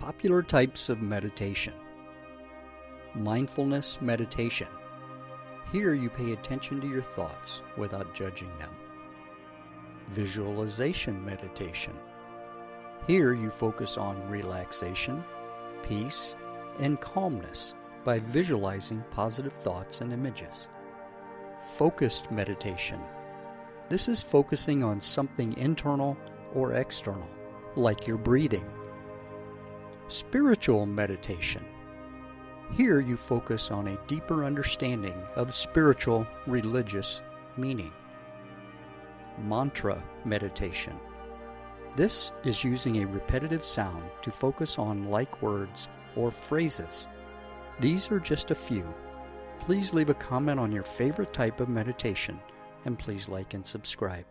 Popular types of meditation Mindfulness meditation. Here you pay attention to your thoughts without judging them. Visualization meditation. Here you focus on relaxation, peace, and calmness by visualizing positive thoughts and images. Focused meditation. This is focusing on something internal or external, like your breathing. Spiritual meditation. Here you focus on a deeper understanding of spiritual religious meaning. Mantra meditation. This is using a repetitive sound to focus on like words or phrases. These are just a few. Please leave a comment on your favorite type of meditation and please like and subscribe.